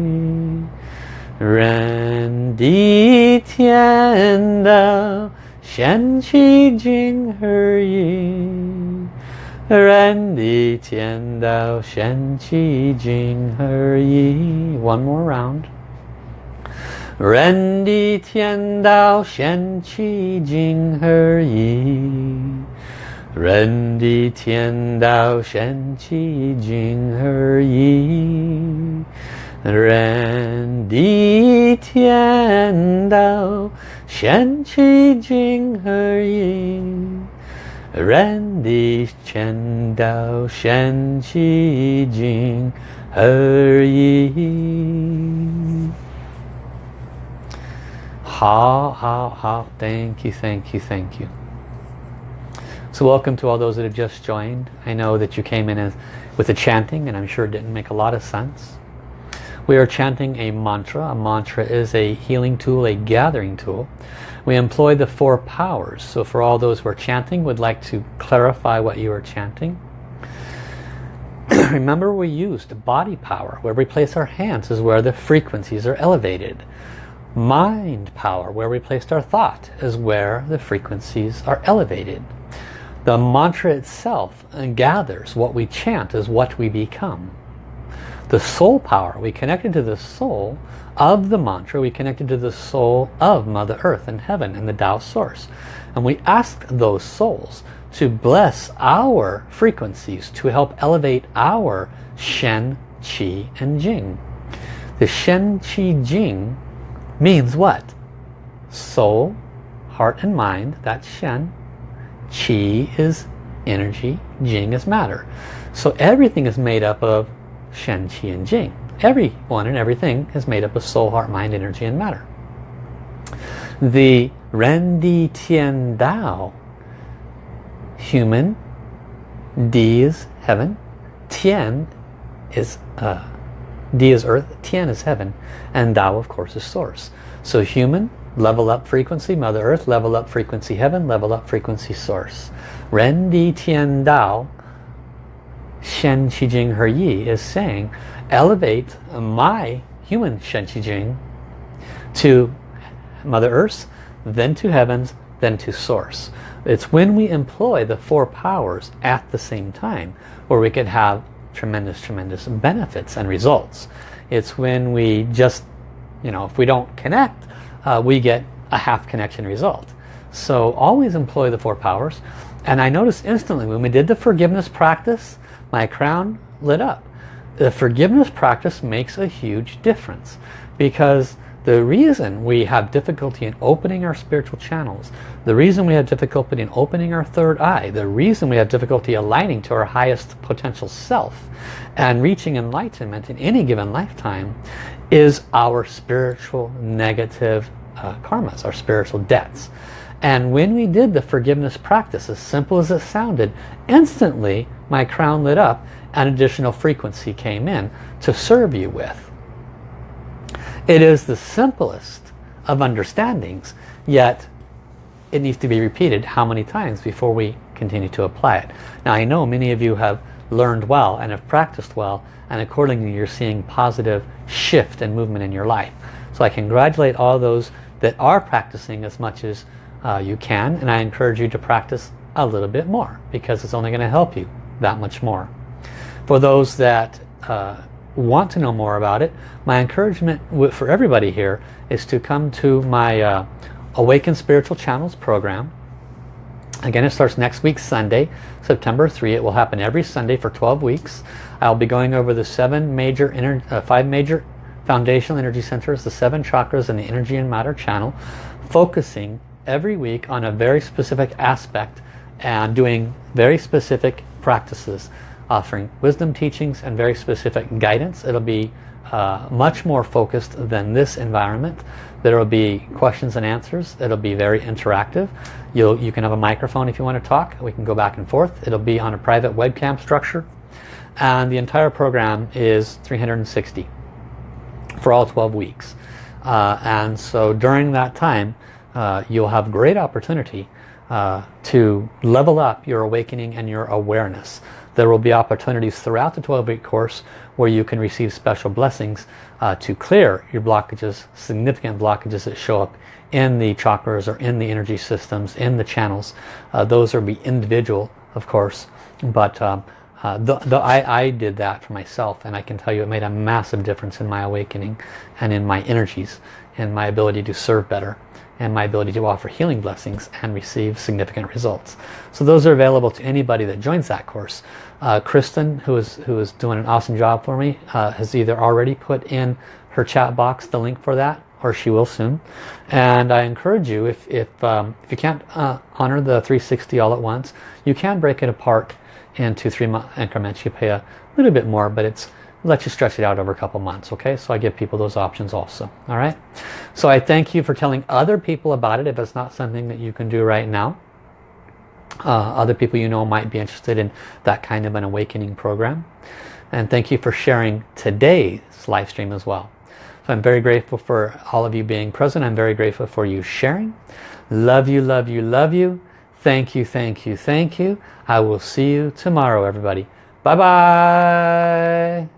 人地天道神奇经合一，人地天道神奇经合一。One more round. 人的天道，先其静而已。人的天道，先齐静而已。人的天道，先齐静而已。人的天道，先齐静而已。How, how, how. Thank you, thank you, thank you. So welcome to all those that have just joined. I know that you came in as, with the chanting and I'm sure it didn't make a lot of sense. We are chanting a mantra. A mantra is a healing tool, a gathering tool. We employ the four powers. So for all those who are chanting, would like to clarify what you are chanting. Remember we used body power. Where we place our hands is where the frequencies are elevated. Mind power, where we placed our thought, is where the frequencies are elevated. The mantra itself gathers what we chant is what we become the soul power. We connected to the soul of the mantra. We connected to the soul of Mother Earth and Heaven and the Tao Source. And we asked those souls to bless our frequencies to help elevate our Shen, Qi and Jing. The Shen, Qi, Jing means what? Soul, heart and mind, that's Shen. Qi is energy, Jing is matter. So everything is made up of Shen, Qi, and Jing. Everyone and everything is made up of soul, heart, mind, energy, and matter. The Ren Di Tian Dao, human, Di is heaven, Tian is uh, Di is earth, Tian is heaven, and Dao of course is source. So human, level up frequency, Mother Earth, level up frequency heaven, level up frequency source. Ren Di Tian Dao Shen Qi Jing He Yi is saying, elevate my human Shen Qi Jing to Mother Earth, then to heavens, then to source. It's when we employ the four powers at the same time where we can have tremendous, tremendous benefits and results. It's when we just, you know, if we don't connect, uh, we get a half connection result. So always employ the four powers. And I noticed instantly when we did the forgiveness practice, my crown lit up. The forgiveness practice makes a huge difference because the reason we have difficulty in opening our spiritual channels, the reason we have difficulty in opening our third eye, the reason we have difficulty aligning to our highest potential self and reaching enlightenment in any given lifetime is our spiritual negative uh, karmas, our spiritual debts. And when we did the forgiveness practice, as simple as it sounded, instantly my crown lit up and additional frequency came in to serve you with. It is the simplest of understandings, yet it needs to be repeated how many times before we continue to apply it. Now I know many of you have learned well and have practiced well and accordingly you're seeing positive shift and movement in your life. So I congratulate all those that are practicing as much as uh, you can and I encourage you to practice a little bit more because it's only going to help you that much more. For those that uh, want to know more about it, my encouragement for everybody here is to come to my uh, Awaken Spiritual Channels program. Again, it starts next week, Sunday, September 3. It will happen every Sunday for 12 weeks. I'll be going over the seven major, uh, five major foundational energy centers, the seven chakras and the energy and matter channel, focusing every week on a very specific aspect and doing very specific practices offering wisdom teachings and very specific guidance. It'll be uh, much more focused than this environment. There will be questions and answers. It'll be very interactive. You'll, you can have a microphone if you want to talk. We can go back and forth. It'll be on a private webcam structure. And the entire program is 360 for all 12 weeks. Uh, and so during that time, uh, you'll have great opportunity uh, to level up your awakening and your awareness. There will be opportunities throughout the 12-week course where you can receive special blessings uh, to clear your blockages, significant blockages that show up in the chakras or in the energy systems, in the channels. Uh, those will be individual, of course, but um, uh, the, the, I, I did that for myself and I can tell you it made a massive difference in my awakening and in my energies and my ability to serve better and my ability to offer healing blessings and receive significant results. So those are available to anybody that joins that course. Uh, Kristen, who is, who is doing an awesome job for me, uh, has either already put in her chat box the link for that or she will soon. And I encourage you, if, if, um, if you can't uh, honor the 360 all at once, you can break it apart into three month increments. You pay a little bit more, but it's let you stretch it out over a couple months okay? So I give people those options also all right? So I thank you for telling other people about it if it's not something that you can do right now. Uh, other people you know might be interested in that kind of an awakening program. And thank you for sharing today's live stream as well. So I'm very grateful for all of you being present. I'm very grateful for you sharing. Love you love you love you. Thank you thank you thank you. I will see you tomorrow everybody. Bye bye